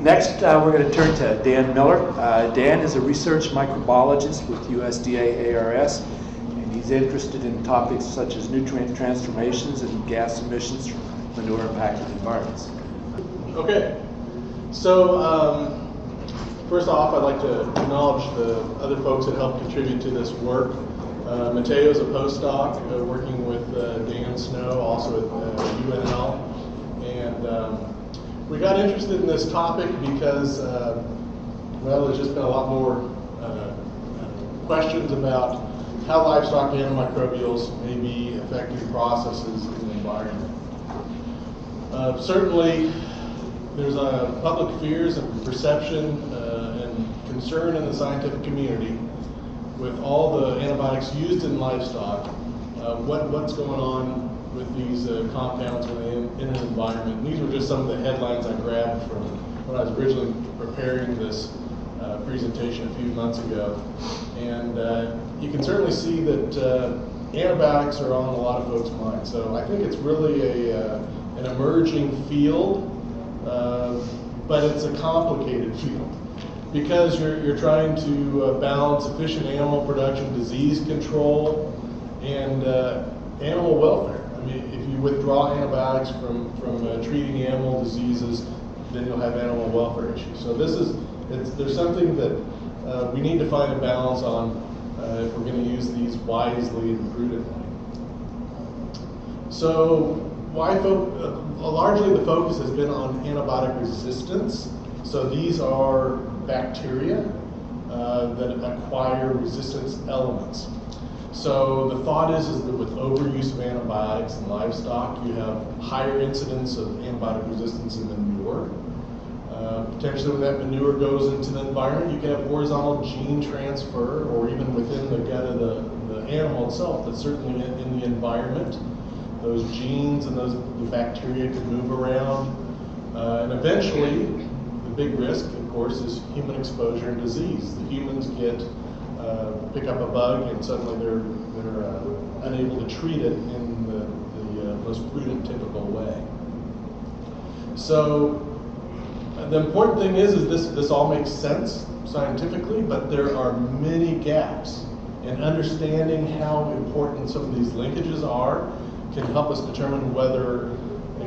Next, uh, we're going to turn to Dan Miller. Uh, Dan is a research microbiologist with USDA ARS, and he's interested in topics such as nutrient transformations and gas emissions from manure impacted environments. Okay, so um, first off, I'd like to acknowledge the other folks that helped contribute to this work. Uh, is a postdoc uh, working with uh, Dan Snow, also at uh, UNL, and um, we got interested in this topic because, uh, well, there's just been a lot more uh, questions about how livestock antimicrobials may be affecting processes in the environment. Uh, certainly, there's a public fears and perception uh, and concern in the scientific community with all the antibiotics used in livestock. Uh, what, what's going on with these uh, compounds in, in, an environment. And these were just some of the headlines I grabbed from when I was originally preparing this uh, presentation a few months ago. And uh, you can certainly see that uh, antibiotics are on a lot of folks' minds. So I think it's really a, uh, an emerging field, uh, but it's a complicated field because you're, you're trying to balance efficient animal production, disease control, and animal welfare. If you withdraw antibiotics from, from uh, treating animal diseases, then you'll have animal welfare issues. So this is, there's something that uh, we need to find a balance on uh, if we're going to use these wisely and prudently. So why uh, largely the focus has been on antibiotic resistance. So these are bacteria uh, that acquire resistance elements. So the thought is, is that with overuse of antibiotics in livestock, you have higher incidence of antibiotic resistance in the manure. Uh, potentially when that manure goes into the environment, you can have horizontal gene transfer or even within the gut of the, the animal itself, but certainly in, in the environment. Those genes and those the bacteria can move around. Uh, and eventually, the big risk, of course, is human exposure and disease. The humans get uh, pick up a bug and suddenly they're, they're uh, unable to treat it in the, the uh, most prudent, typical way. So the important thing is, is this, this all makes sense scientifically, but there are many gaps. And understanding how important some of these linkages are can help us determine whether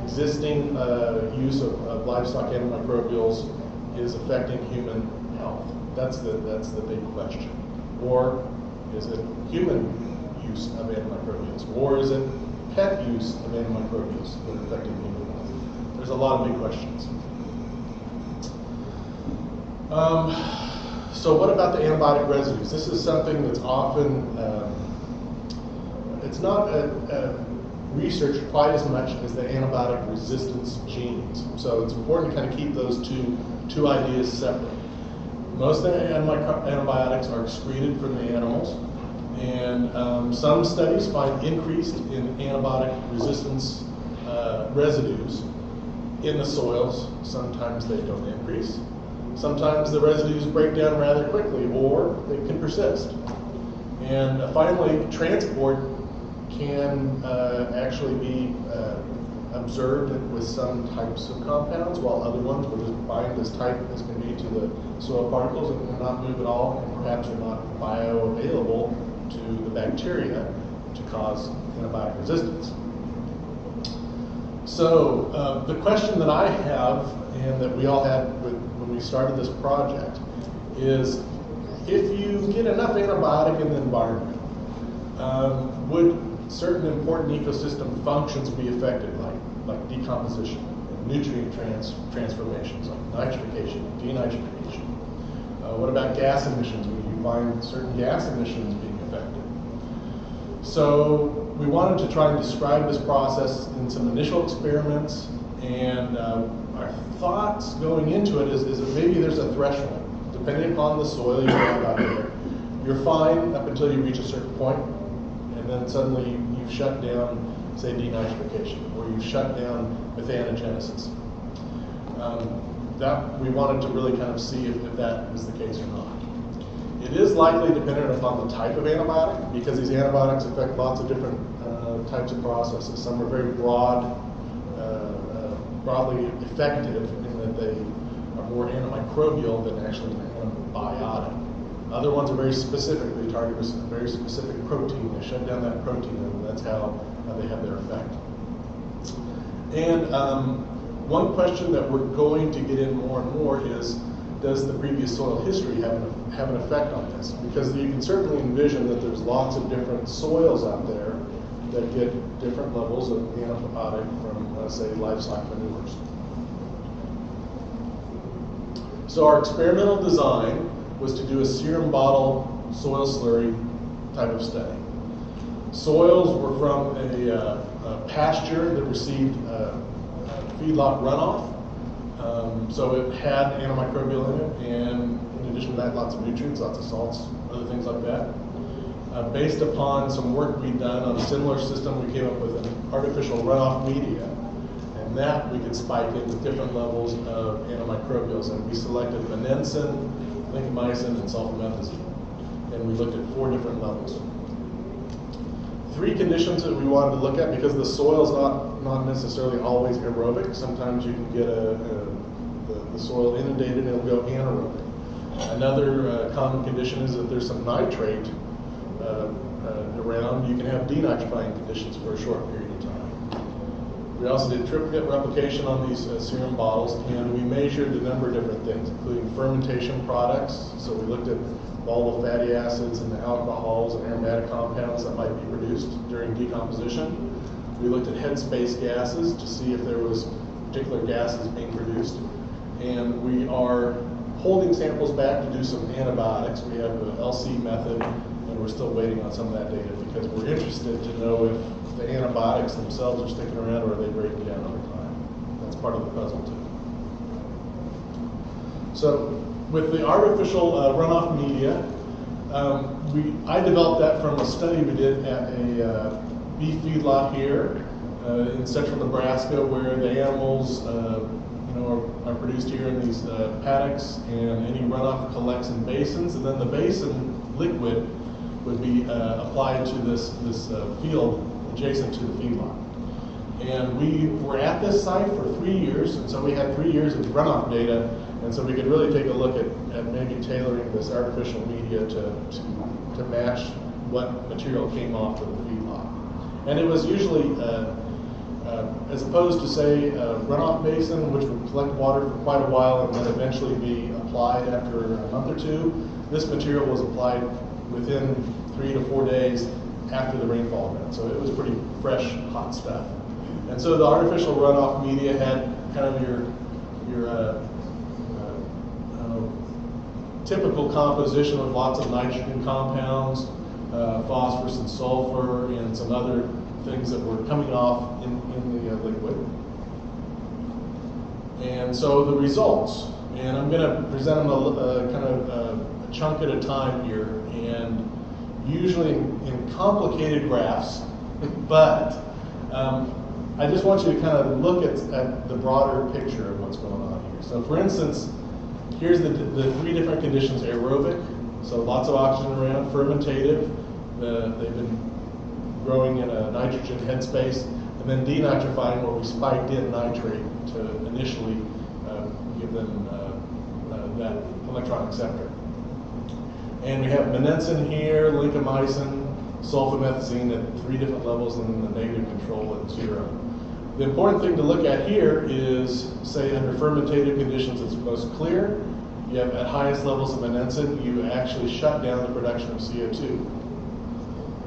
existing uh, use of, of livestock antimicrobials is affecting human health. That's the, that's the big question. Or is it human use of antimicrobials? Or is it pet use of antimicrobials that are affecting human health? There's a lot of big questions. Um, so what about the antibiotic residues? This is something that's often, um, it's not a, a researched quite as much as the antibiotic resistance genes. So it's important to kind of keep those two, two ideas separate. Most antibiotics are excreted from the animals, and um, some studies find increased in antibiotic resistance uh, residues in the soils. Sometimes they don't increase. Sometimes the residues break down rather quickly, or they can persist. And uh, finally, transport can uh, actually be observed with some types of compounds, while other ones will just bind as tight as can be to the soil particles and will not move at all, and perhaps are not bioavailable to the bacteria to cause antibiotic resistance. So uh, the question that I have, and that we all had with, when we started this project, is if you get enough antibiotic in the environment, um, would certain important ecosystem functions be affected, like decomposition, and nutrient trans transformations, like nitrification, denitrification? Uh, what about gas emissions? Would you find certain gas emissions being affected? So we wanted to try and describe this process in some initial experiments, and uh, our thoughts going into it is, is that maybe there's a threshold. Depending upon the soil you have out there, you're fine up until you reach a certain point, and then suddenly you've shut down, say, denitrification, where you've shut down methanogenesis. Um, that we wanted to really kind of see if, if that was the case or not. It is likely dependent upon the type of antibiotic because these antibiotics affect lots of different uh, types of processes. Some are very broad, uh, uh, broadly effective in that they are more antimicrobial than actually antibiotic. Other ones are very specific. They target a very specific protein. They shut down that protein, and that's how, how they have their effect. And um, one question that we're going to get in more and more is, does the previous soil history have an, have an effect on this? Because you can certainly envision that there's lots of different soils out there that get different levels of antibiotic from, uh, say, livestock manures. So our experimental design was to do a serum bottle soil slurry type of study. Soils were from a, uh, a pasture that received uh, feedlot runoff. Um, so it had antimicrobial in it, and in addition to that, lots of nutrients, lots of salts, other things like that. Uh, based upon some work we'd done on a similar system, we came up with an artificial runoff media. And that we could spike in with different levels of antimicrobials. And we selected monensin, lincomycin, and sulfamethazine. And we looked at four different levels. Three conditions that we wanted to look at because the soil is not, not necessarily always aerobic. Sometimes you can get a, a the, the, soil inundated and it'll go anaerobic. Another uh, common condition is that there's some nitrate uh, uh, around, you can have denitrifying conditions for a short period of time. We also did triplicate replication on these uh, serum bottles, and we measured a number of different things, including fermentation products. So we looked at all the fatty acids and the alcohols and aromatic compounds that might be produced during decomposition. We looked at headspace gases to see if there was particular gases being produced. And we are holding samples back to do some antibiotics. We have the LC method we're still waiting on some of that data because we're interested to know if the antibiotics themselves are sticking around or are they breaking down over time. That's part of the puzzle too. So with the artificial uh, runoff media, um, we, I developed that from a study we did at a uh, beef feedlot here uh, in central Nebraska where the animals uh, you know, are, are, produced here in these uh, paddocks and any runoff collects in basins and then the basin liquid would be uh, applied to this, this uh, field adjacent to the feedlot. And we were at this site for three years, and so we had three years of runoff data, and so we could really take a look at, at maybe tailoring this artificial media to, to, to match what material came off of the feedlot. And it was usually, uh, uh, as opposed to say a runoff basin, which would collect water for quite a while and then eventually be applied after a month or two, this material was applied within three to four days after the rainfall event. So it was pretty fresh, hot stuff. And so the artificial runoff media had kind of your, your uh, uh, typical composition of lots of nitrogen compounds, uh, phosphorus and sulfur, and some other things that were coming off in, in the uh, liquid. And so the results, and I'm going to present them a, a kind of uh, a chunk at a time here, and usually in, complicated graphs, but um, I just want you to kind of look at, at the broader picture of what's going on here. So for instance, here's the, the three different conditions, aerobic, so lots of oxygen around, fermentative, uh, they've been growing in a nitrogen headspace, and then denitrifying where we spiked in nitrate to initially uh, give them uh, that electron acceptor. And we have monensin here, lincomycin, sulfamethazine at three different levels and then the negative control at zero. The important thing to look at here is, say under fermentative conditions it's most clear, you have at highest levels of monensin, you actually shut down the production of CO2.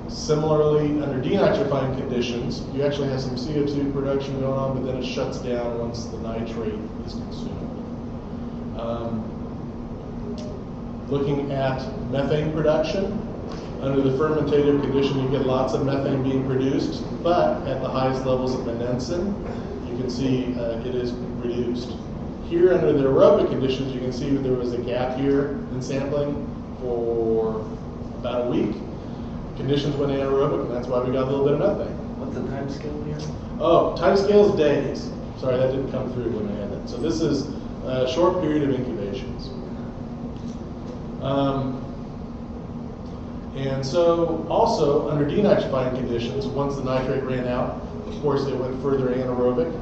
Similarly, under denitrifying conditions, you actually have some CO2 production going on, but then it shuts down once the nitrate is consumed. Um, looking at methane production. Under the fermentative condition, you get lots of methane being produced, but at the highest levels of monensin, you can see uh, it is reduced. Here, under the aerobic conditions, you can see there was a gap here in sampling for about a week. Conditions went anaerobic, and that's why we got a little bit of methane. What's the time scale here? Oh, time scale is days. Sorry, that didn't come through when I had that. So this is a short period of incubations. Um, and so also under denitrifying conditions, once the nitrate ran out, of course it went further anaerobic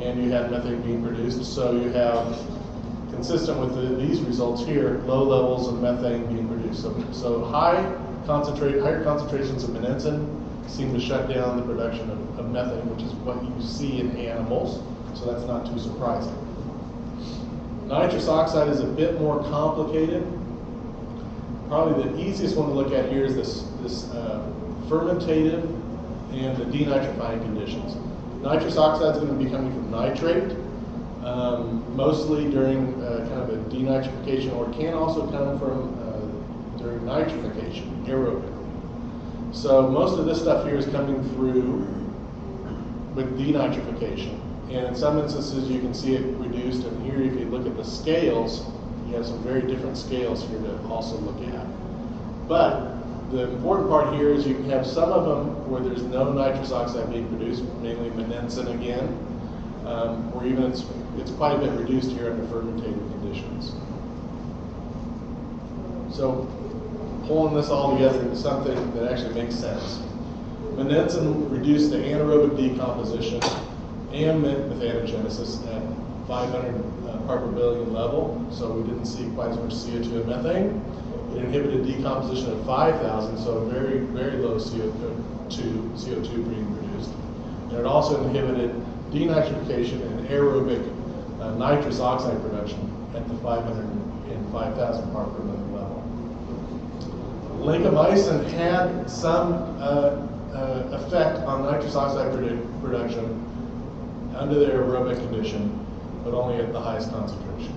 and you had methane being produced. So you have consistent with the, these results here, low levels of methane being produced. So, so high concentrate, higher concentrations of monensin seem to shut down the production of, of methane, which is what you see in animals. So that's not too surprising. Nitrous oxide is a bit more complicated. Probably the easiest one to look at here is this, this uh, fermentative and the denitrifying conditions. Nitrous oxide is going to be coming from nitrate, um, mostly during uh, kind of a denitrification, or can also come from uh, during nitrification, aerobically. So most of this stuff here is coming through with denitrification. And in some instances, you can see it reduced. And here, if you look at the scales, you have some very different scales here to also look at. But the important part here is you can have some of them where there's no nitrous oxide being produced, mainly monensin again, um, or even it's, it's quite a bit reduced here under fermentative conditions. So pulling this all together into something that actually makes sense. Monensin reduced the anaerobic decomposition and methanogenesis at 500 uh, part per billion level, so we didn't see quite as much CO2 and methane. It inhibited decomposition at 5,000, so very, very low CO2, CO2 being produced. And it also inhibited denitrification and aerobic uh, nitrous oxide production at the 500 and 5,000 part per million level. Lincomycin had some uh, uh, effect on nitrous oxide produ production under the aerobic condition, but only at the highest concentration.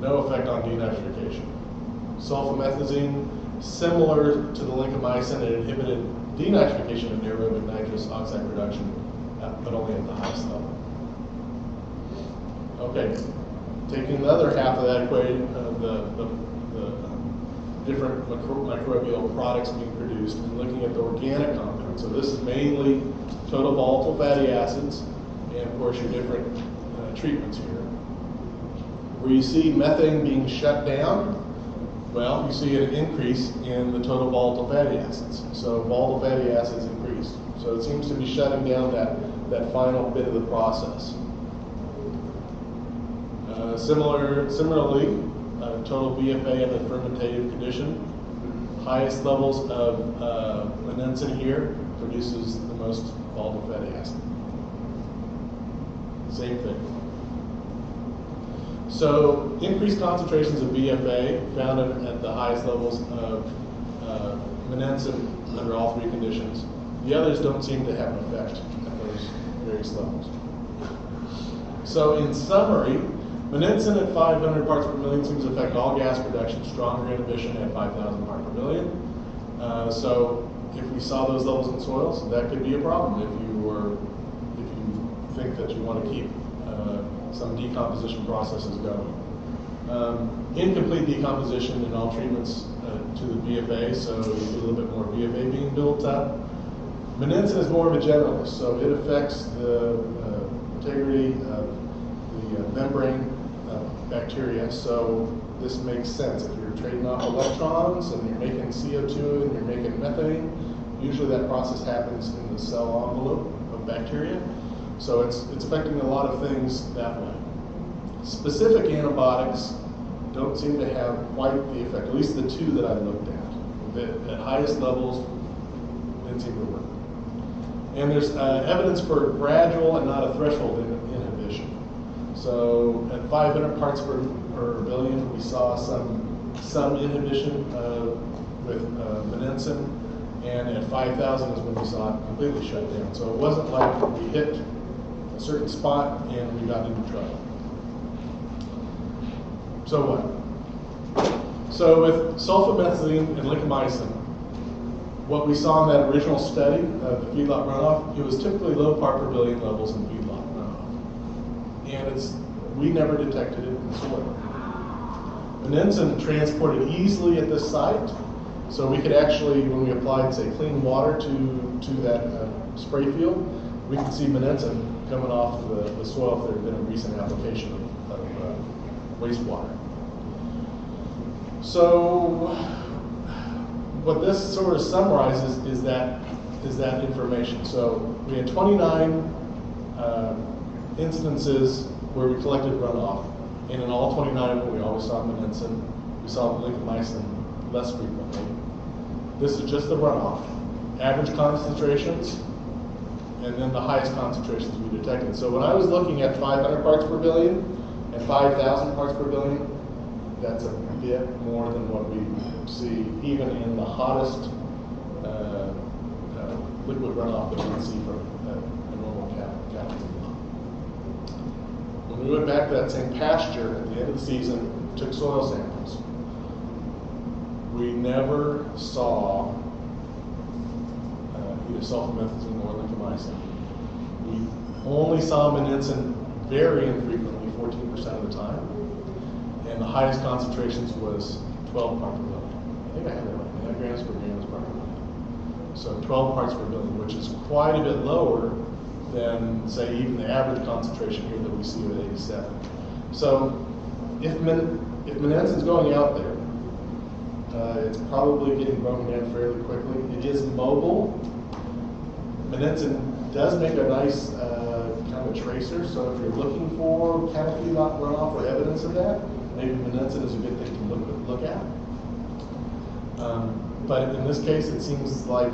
No effect on denitrification. Sulfamethazine, similar to the lincomycin, it inhibited denitrification of aerobic nitrous oxide production, uh, but only at the highest level. Okay, taking the other half of that equation, uh, the, the, the um, different micro microbial products being produced, and looking at the organic compounds. So this is mainly total volatile fatty acids, and of course your different treatments here. Where you see methane being shut down, well, you see an increase in the total volatile fatty acids. So volatile fatty acids increase. So it seems to be shutting down that, that final bit of the process. Uh, similar, similarly, uh, total VFA in the fermentative condition, highest levels of uh, monensin here produces the most volatile fatty acid. Same thing. So increased concentrations of VFA found at the highest levels of uh, monensin under all three conditions. The others don't seem to have an effect at those various levels. So in summary, monensin at 500 parts per million seems to affect all gas production, stronger inhibition at 5,000 parts per million. Uh, so if we saw those levels in soils, that could be a problem if you were, if you think that you want to keep some decomposition processes going. Um, incomplete decomposition in all treatments uh, to the VFA, so a little bit more VFA being built up. Monensin is more of a generalist, so it affects the uh, integrity of the uh, membrane bacteria, so this makes sense. If you're trading off electrons and you're making CO2 and you're making methane, usually that process happens in the cell envelope of bacteria. So it's, it's affecting a lot of things that way. Specific antibiotics don't seem to have quite the effect, at least the two that I looked at. At highest levels, didn't seem to work. And there's uh, evidence for gradual and not a threshold in, inhibition. So at 500 parts per, per billion, we saw some, some inhibition uh, with uh, and at 5,000 is when we saw it completely shut down. So it wasn't like we hit a certain spot and we got into trouble. So what? So with sulfamethazine and lincomycin, what we saw in that original study of the feedlot runoff, it was typically low part per billion levels in feedlot runoff. And it's we never detected it in soil. Monensin transported easily at this site, so we could actually, when we applied, say, clean water to, to that uh, spray field, we can see monensin coming off of the, the soil if there had been a recent application of, of uh, wastewater. So what this sort of summarizes is that is that information. So we had 29 uh, instances where we collected runoff. And in all 29 of them, we always saw Monensin. We saw Lincomycin less frequently. This is just the runoff. Average concentrations, and then the highest concentrations we detected. So when I was looking at 500 parts per billion and 5,000 parts per billion, that's a bit more than what we see even in the hottest uh, uh, liquid runoff that we see from a, a normal cap. When we went back to that same pasture at the end of the season, took soil samples, we never saw uh, either sulfamethazine We only saw Monensin very infrequently, 14% of the time, and the highest concentrations was 12 parts per billion. I think I have that right, nanograms per gram per billion. So 12 parts per billion, which is quite a bit lower than, say, even the average concentration here that we see at 87. So if, men, if going out there, uh, it's probably getting broken down fairly quickly. It is mobile. Monensin does make a nice uh, kind of a tracer, so if you're looking for canopy runoff or evidence of that, maybe Monensin is a good thing to look, look at. Um, but in this case, it seems like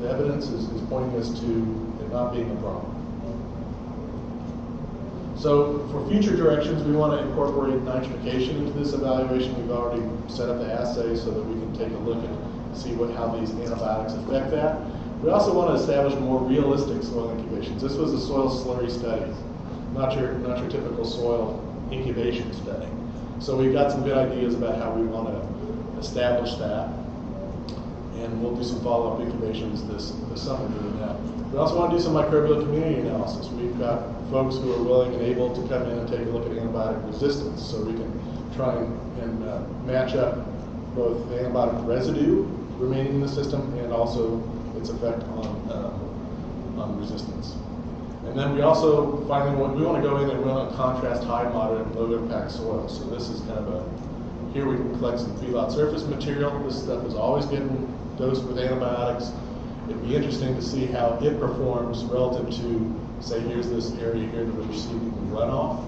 the evidence is, is pointing us to it not being a problem. So for future directions, we want to incorporate nitrification into this evaluation. We've already set up the assay so that we can take a look and see what, how these antibiotics affect that. We also want to establish more realistic soil incubations. This was a soil slurry study, not your, not your typical soil incubation study. So we've got some good ideas about how we want to establish that. And we'll do some follow-up incubations this, this summer doing that. We also want to do some microbial community analysis. We've got folks who are willing and able to come in and take a look at antibiotic resistance so we can try and, and uh, match up both the antibiotic residue remaining in the system and also its effect on, uh, on resistance. And then we also finally want, we want to go in and we want to contrast high, moderate, and low impact soils. So this is kind of a, here we can collect some feedlot surface material. This stuff is always getting dosed with antibiotics. It'd be interesting to see how it performs relative to, say, here's this area here that we're receiving runoff,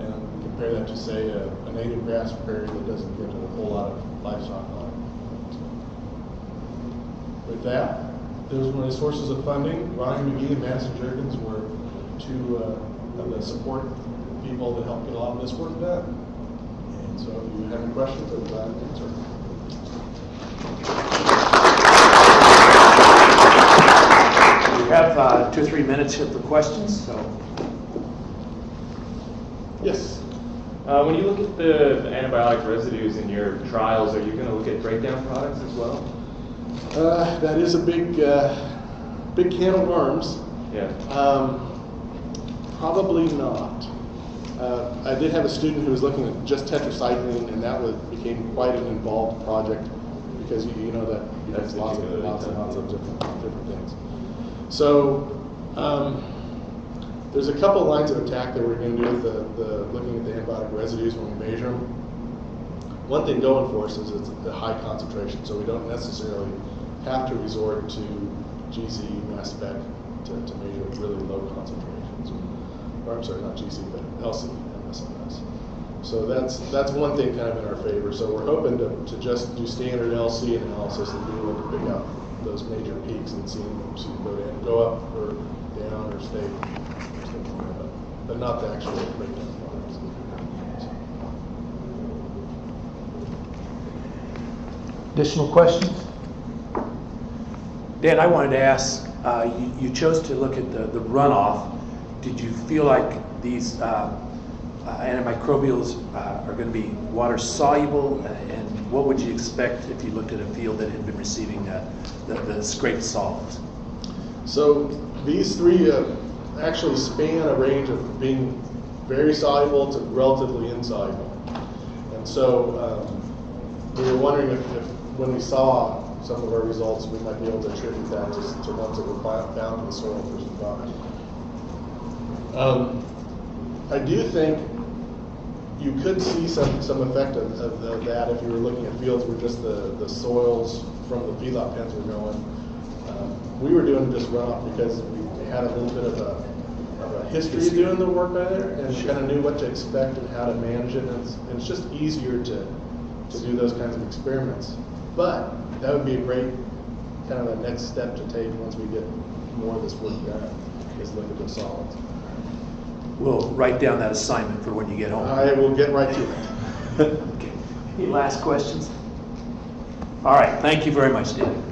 and compare that to, say, a, a native grass prairie that doesn't get a whole lot of livestock on it. With that, those were the sources of funding. Ryan McGee and Madison Jerkins were two uh, of the support people that helped get a lot of this work done. And so if you have any questions, I'd be glad to answer. We have uh, two or three minutes here for questions, so Yes. Uh, when you look at the antibiotic residues in your trials, are you going to look at breakdown products as well? Uh, that is a big, uh, big can of worms. Yeah. Um, probably not. Uh, I did have a student who was looking at just tetracycline, and that was, became quite an involved project because you, you know that you have lots, of, lots and lots of different, different things. So um, there's a couple lines of attack that we're going to do with the, the looking at the antibiotic residues when we measure them. One thing going for us is it's a high concentration, so we don't necessarily have to resort to GC, mass spec to, to measure really low concentrations. Or I'm sorry, not GC, but LC, MSMS. So that's that's one thing kind of in our favor. So we're hoping to, to just do standard LC analysis and be able to pick out those major peaks and see them, them go down, go up or down or stay, stay but, but not the actual breakdown products. Additional questions? Dan, I wanted to ask, uh, you, you chose to look at the, the runoff. Did you feel like these uh, uh, antimicrobials uh, are going to be water soluble? Uh, and what would you expect if you looked at a field that had been receiving uh, the, the scraped solids? So these three uh, actually span a range of being very soluble to relatively insoluble. And so um, we were wondering if, if when we saw some of our results, we might be able to attribute that to, to ones that were found in the soil versus time. Um, I do think you could see some, some effect of, of, of that if you were looking at fields where just the, the soils from the feedlot pens were going. Um, we were doing just runoff because we had a little bit of a, of a history of doing the work by there and kind of knew what to expect and how to manage it. And it's, and it's just easier to, to do those kinds of experiments. But that would be a great kind of a next step to take once we get more of this work done, is look at the solids. We'll write down that assignment for when you get home. I will get right to it. Okay. Any last questions? All right, thank you very much, Dan.